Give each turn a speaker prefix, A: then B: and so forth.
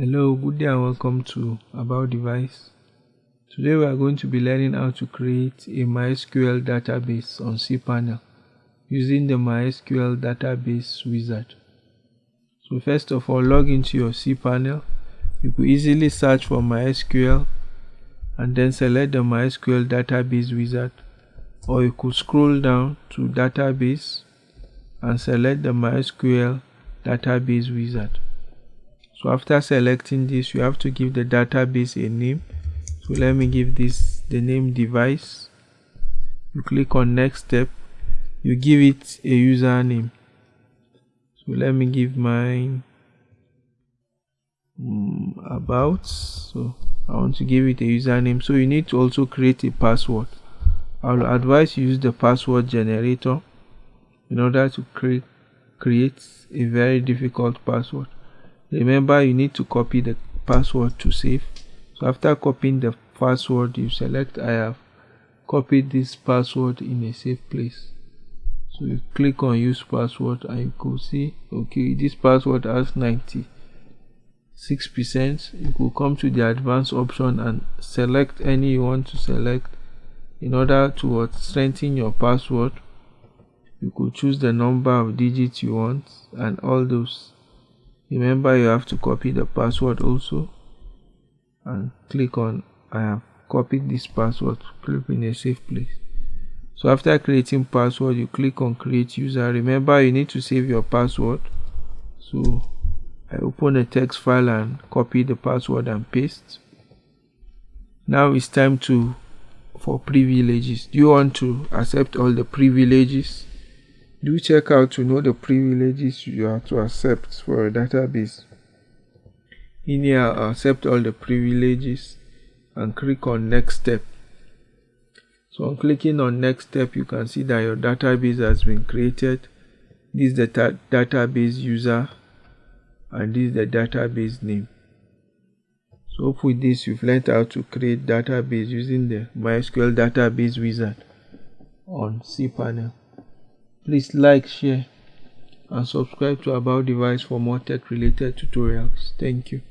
A: Hello, good day and welcome to About Device. Today we are going to be learning how to create a MySQL database on cPanel using the MySQL database wizard. So first of all, log into your cPanel. You could easily search for MySQL and then select the MySQL database wizard or you could scroll down to database and select the MySQL database wizard so after selecting this you have to give the database a name. So let me give this the name device. You click on next step. You give it a username. So let me give mine um, about. So I want to give it a username. So you need to also create a password. I'll advise you use the password generator in order to create create a very difficult password remember you need to copy the password to save. So after copying the password you select I have copied this password in a safe place. So you click on use password and you could see okay this password has 96 percent. You could come to the advanced option and select any you want to select. In order to strengthen your password you could choose the number of digits you want and all those remember you have to copy the password also and click on I have copied this password click in a safe place. So after creating password you click on create user. Remember you need to save your password. So I open a text file and copy the password and paste. Now it's time to for privileges. Do you want to accept all the privileges do check out to know the privileges you have to accept for a database. In here, accept all the privileges and click on next step. So on clicking on next step, you can see that your database has been created. This is the database user and this is the database name. So with this, you've learned how to create database using the MySQL database wizard on cPanel. Please like, share, and subscribe to About Device for more tech related tutorials. Thank you.